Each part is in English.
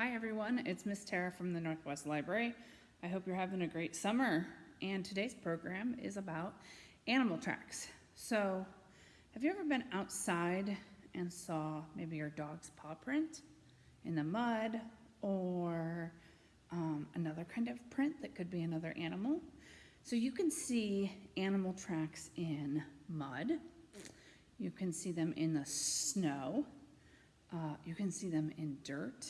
Hi everyone, it's Miss Tara from the Northwest Library. I hope you're having a great summer and today's program is about animal tracks. So, have you ever been outside and saw maybe your dog's paw print in the mud or um, another kind of print that could be another animal? So you can see animal tracks in mud. You can see them in the snow. Uh, you can see them in dirt.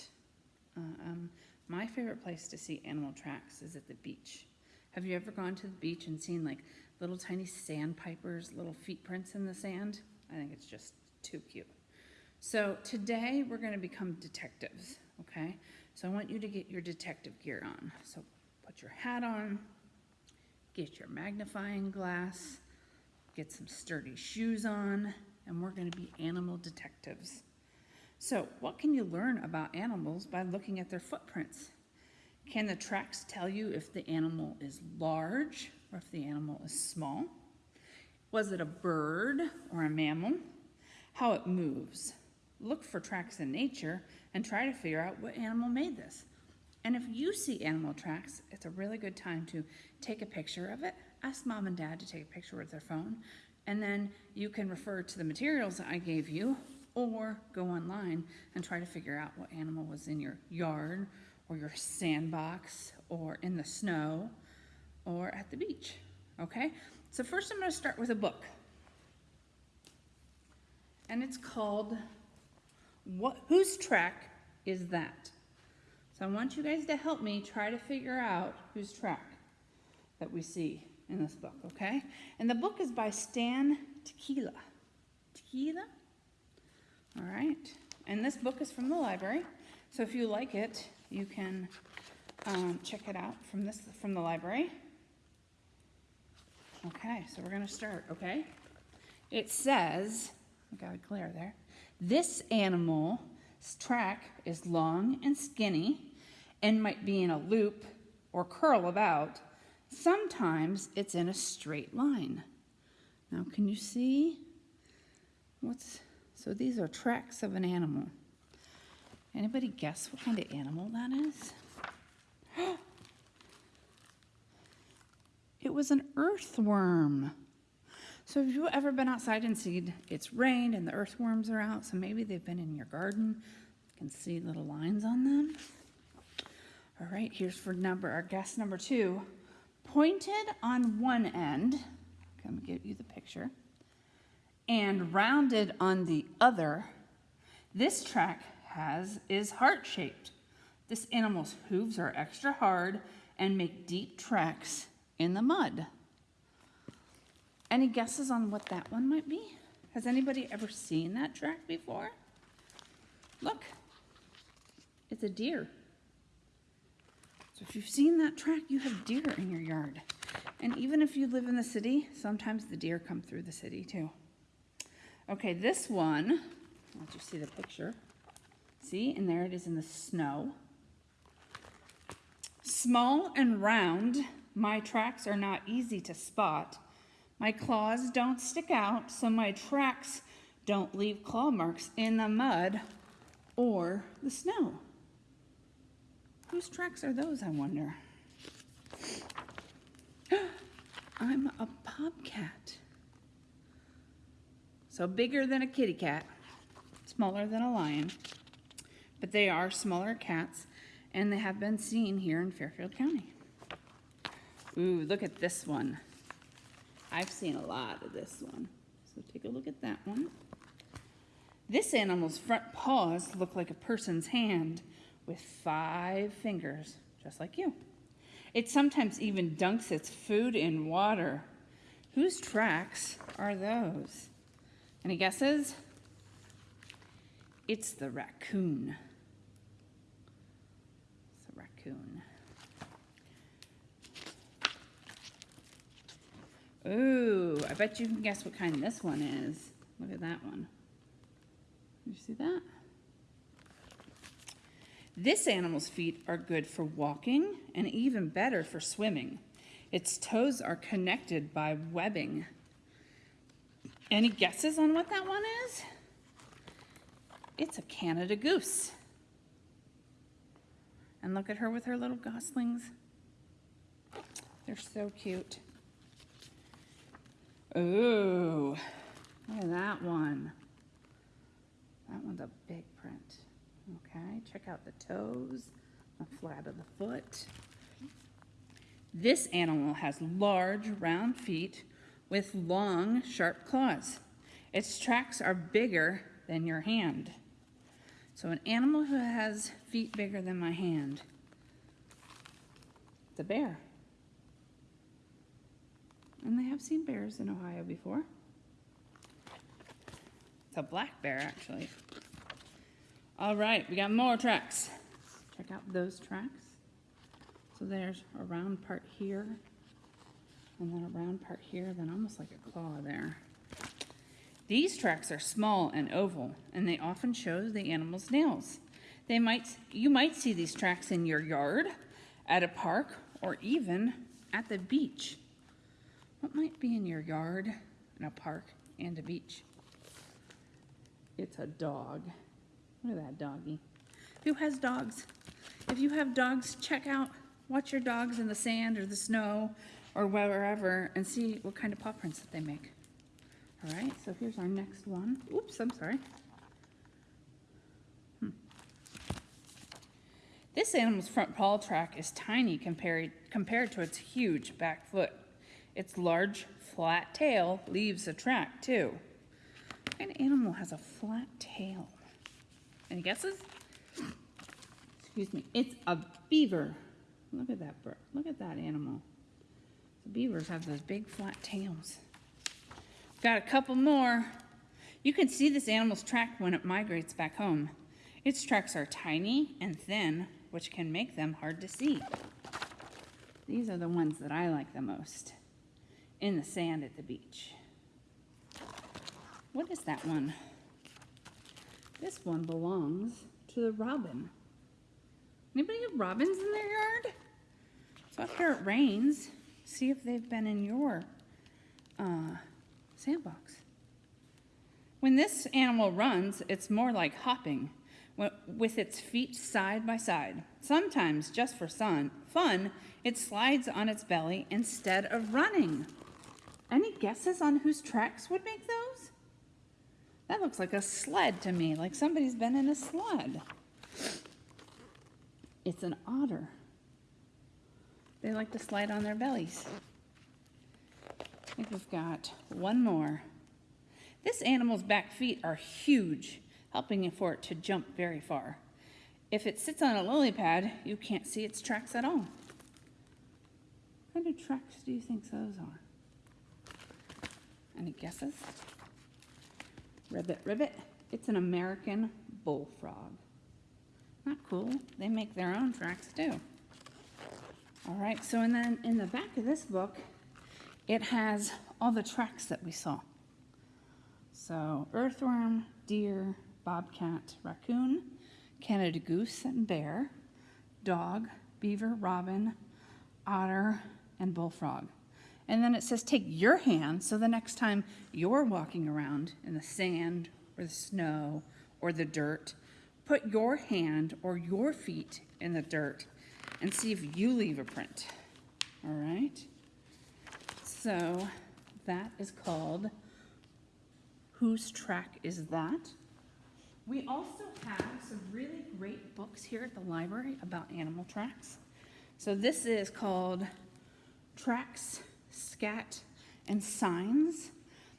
Uh, um, my favorite place to see animal tracks is at the beach. Have you ever gone to the beach and seen like little tiny sandpipers, little feet prints in the sand? I think it's just too cute. So today we're going to become detectives, okay? So I want you to get your detective gear on. So put your hat on, get your magnifying glass, get some sturdy shoes on, and we're going to be animal detectives. So what can you learn about animals by looking at their footprints? Can the tracks tell you if the animal is large or if the animal is small? Was it a bird or a mammal? How it moves. Look for tracks in nature and try to figure out what animal made this. And if you see animal tracks, it's a really good time to take a picture of it. Ask mom and dad to take a picture with their phone. And then you can refer to the materials that I gave you or go online and try to figure out what animal was in your yard or your sandbox or in the snow or at the beach, okay? So first I'm gonna start with a book. And it's called, what, Whose Track is That? So I want you guys to help me try to figure out whose track that we see in this book, okay? And the book is by Stan Tekiela. Tekiela? All right, and this book is from the library. So if you like it, you can um, check it out from this from the library. Okay, so we're gonna start, okay? It says, I got a glare there. This animal's track is long and skinny and might be in a loop or curl about. Sometimes it's in a straight line. Now, can you see what's so these are tracks of an animal. Anybody guess what kind of animal that is? it was an earthworm. So have you ever been outside and seen it's rained and the earthworms are out? So maybe they've been in your garden. You can see little lines on them. All right, here's for number our guess number two. Pointed on one end, come get you the picture and rounded on the other, this track has is heart-shaped. This animal's hooves are extra hard and make deep tracks in the mud. Any guesses on what that one might be? Has anybody ever seen that track before? Look, it's a deer. So if you've seen that track, you have deer in your yard. And even if you live in the city, sometimes the deer come through the city too. Okay, this one, I'll let you see the picture. See, and there it is in the snow. Small and round, my tracks are not easy to spot. My claws don't stick out, so my tracks don't leave claw marks in the mud or the snow. Whose tracks are those, I wonder? I'm a bobcat. So bigger than a kitty cat, smaller than a lion, but they are smaller cats and they have been seen here in Fairfield County. Ooh, look at this one. I've seen a lot of this one. So take a look at that one. This animal's front paws look like a person's hand with five fingers, just like you. It sometimes even dunks its food in water. Whose tracks are those? Any guesses? It's the raccoon. It's the raccoon. Ooh, I bet you can guess what kind this one is. Look at that one. You see that? This animal's feet are good for walking and even better for swimming. Its toes are connected by webbing. Any guesses on what that one is? It's a Canada goose. And look at her with her little goslings. They're so cute. Ooh, look at that one. That one's a big print. Okay, check out the toes, the flat of the foot. This animal has large, round feet with long, sharp claws. Its tracks are bigger than your hand. So, an animal who has feet bigger than my hand, the bear. And they have seen bears in Ohio before. It's a black bear, actually. All right, we got more tracks. Check out those tracks. So there's a round part here, and then a round part here, then almost like a claw there. These tracks are small and oval, and they often show the animal's nails. They might, you might see these tracks in your yard, at a park, or even at the beach. What might be in your yard, in a park, and a beach? It's a dog. Look at that doggy. Who has dogs? If you have dogs, check out, watch your dogs in the sand or the snow or wherever and see what kind of paw prints that they make. All right, so here's our next one. Oops, I'm sorry. Hmm. This animal's front paw track is tiny compared, compared to its huge back foot. Its large, flat tail leaves a track, too. What kind of animal has a flat tail? Any guesses? Excuse me. It's a beaver. Look at that bird. Look at that animal. Beavers have those big flat tails. Got a couple more. You can see this animal's track when it migrates back home. Its tracks are tiny and thin, which can make them hard to see. These are the ones that I like the most in the sand at the beach. What is that one? This one belongs to the robin. Anybody have robins in their yard? So after it rains. See if they've been in your uh, sandbox. When this animal runs, it's more like hopping with its feet side by side. Sometimes, just for sun, fun, it slides on its belly instead of running. Any guesses on whose tracks would make those? That looks like a sled to me, like somebody's been in a sled. It's an otter. They like to slide on their bellies. I think we've got one more. This animal's back feet are huge, helping for it to jump very far. If it sits on a lily pad, you can't see its tracks at all. What kind of tracks do you think those are? Any guesses? Ribbit, ribbit. It's an American bullfrog. Not cool. They make their own tracks too. All right, so and then in the back of this book, it has all the tracks that we saw. So earthworm, deer, bobcat, raccoon, Canada goose and bear, dog, beaver, robin, otter, and bullfrog. And then it says take your hand so the next time you're walking around in the sand or the snow or the dirt, put your hand or your feet in the dirt and see if you leave a print. All right? So that is called Whose Track Is That? We also have some really great books here at the library about animal tracks. So this is called Tracks scat, and signs.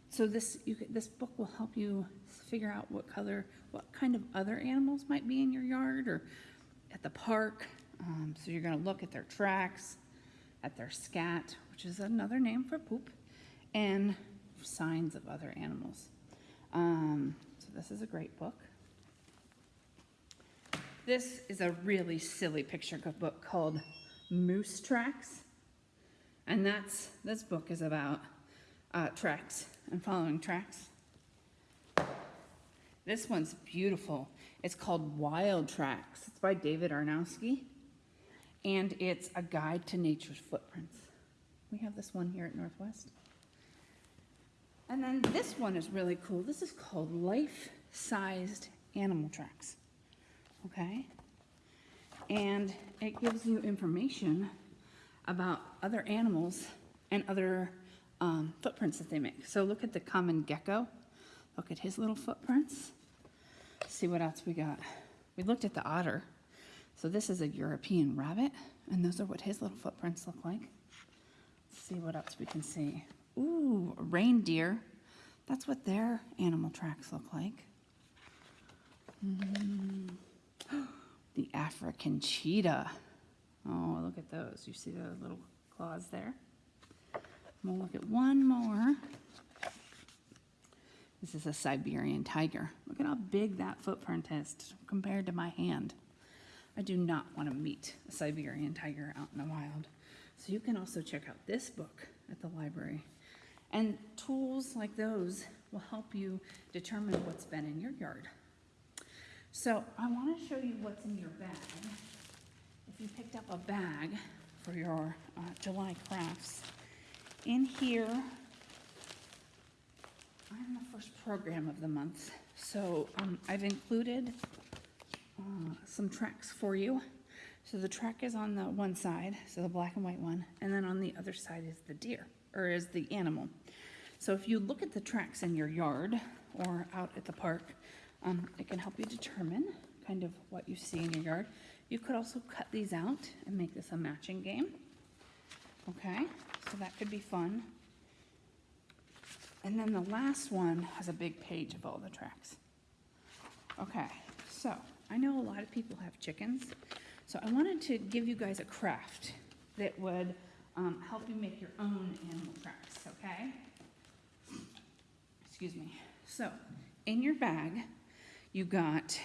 So this, you, this book will help you figure out what color, what kind of other animals might be in your yard or at the park. Um, so you're going to look at their tracks, at their scat, which is another name for poop, and signs of other animals. Um, so this is a great book. This is a really silly picture book called Moose Tracks. And that's, this book is about uh, tracks and following tracks. This one's beautiful. It's called Wild Tracks. It's by David Arnosky. And it's a guide to nature's footprints. We have this one here at Northwest. And then this one is really cool. This is called Life Sized Animal Tracks. Okay? And it gives you information about other animals and other um, footprints that they make. So look at the common gecko. Look at his little footprints. See what else we got. We looked at the otter. So this is a European rabbit, and those are what his little footprints look like. Let's see what else we can see. Ooh, reindeer. That's what their animal tracks look like. Mm. The African cheetah. Oh, look at those. You see the little claws there? We'll look at one more. This is a Siberian tiger. Look at how big that footprint is compared to my hand. I do not want to meet a Siberian tiger out in the wild. So you can also check out this book at the library. And tools like those will help you determine what's been in your yard. So I want to show you what's in your bag. If you picked up a bag for your uh, July crafts, in here, I'm the first program of the month, so um, I've included uh, some tracks for you. So the track is on the one side, so the black and white one, and then on the other side is the deer, or is the animal. So if you look at the tracks in your yard or out at the park, um, it can help you determine kind of what you see in your yard. You could also cut these out and make this a matching game. Okay, so that could be fun. And then the last one has a big page of all the tracks. Okay, so I know a lot of people have chickens, so I wanted to give you guys a craft that would um, help you make your own animal tracks, okay? Excuse me. So, in your bag, you got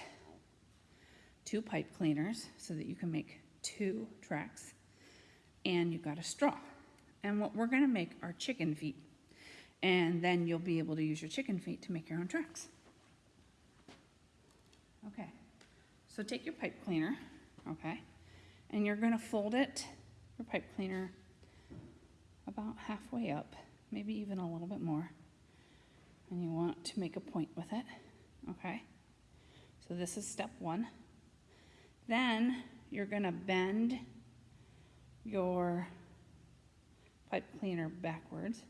two pipe cleaners so that you can make two tracks, and you got a straw. And what we're gonna make are chicken feet. And then you'll be able to use your chicken feet to make your own tracks. Okay, so take your pipe cleaner, okay, and you're gonna fold it, your pipe cleaner, about halfway up, maybe even a little bit more. And you want to make a point with it, okay? So this is step one. Then you're gonna bend your pipe cleaner backwards.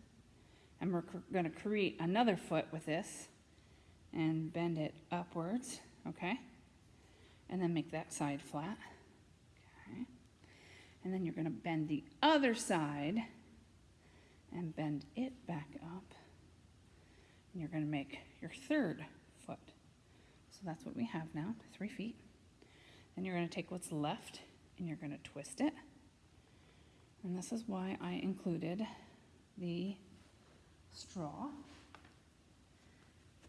And we're gonna create another foot with this and bend it upwards, okay? And then make that side flat, okay? And then you're gonna bend the other side and bend it back up. And you're gonna make your third foot. So that's what we have now, three feet. Then you're gonna take what's left and you're gonna twist it. And this is why I included the straw.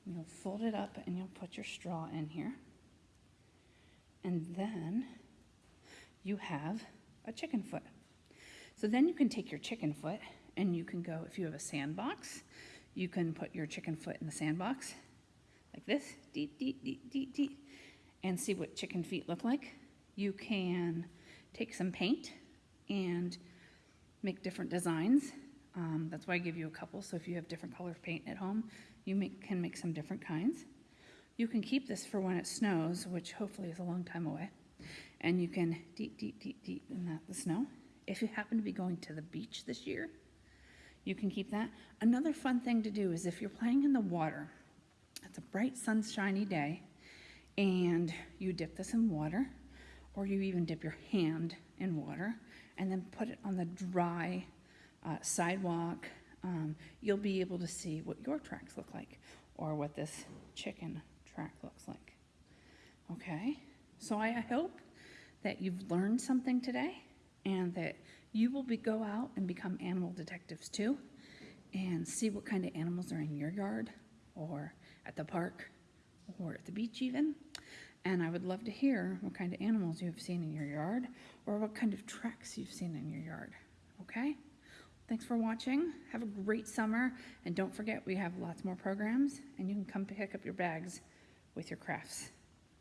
You'll fold it up and you'll put your straw in here. And then you have a chicken foot. So then you can take your chicken foot and you can go, if you have a sandbox, you can put your chicken foot in the sandbox like this, deet, deet, deet, deet, deet, and see what chicken feet look like. You can take some paint and make different designs. Um, that's why I give you a couple, so if you have different color paint at home, you make, can make some different kinds. You can keep this for when it snows, which hopefully is a long time away, and you can deep, deep, deep, deep in that, the snow. If you happen to be going to the beach this year, you can keep that. Another fun thing to do is if you're playing in the water, it's a bright sunshiny day, and you dip this in water, or you even dip your hand in water, and then put it on the dry uh, sidewalk, um, you'll be able to see what your tracks look like or what this chicken track looks like. Okay, so I hope that you've learned something today and that you will be, go out and become animal detectives too and see what kind of animals are in your yard or at the park or at the beach even. And I would love to hear what kind of animals you've seen in your yard or what kind of tracks you've seen in your yard. Okay? Thanks for watching. Have a great summer. And don't forget, we have lots more programs, and you can come pick up your bags with your crafts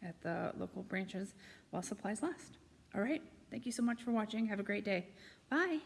at the local branches while supplies last. All right? Thank you so much for watching. Have a great day. Bye.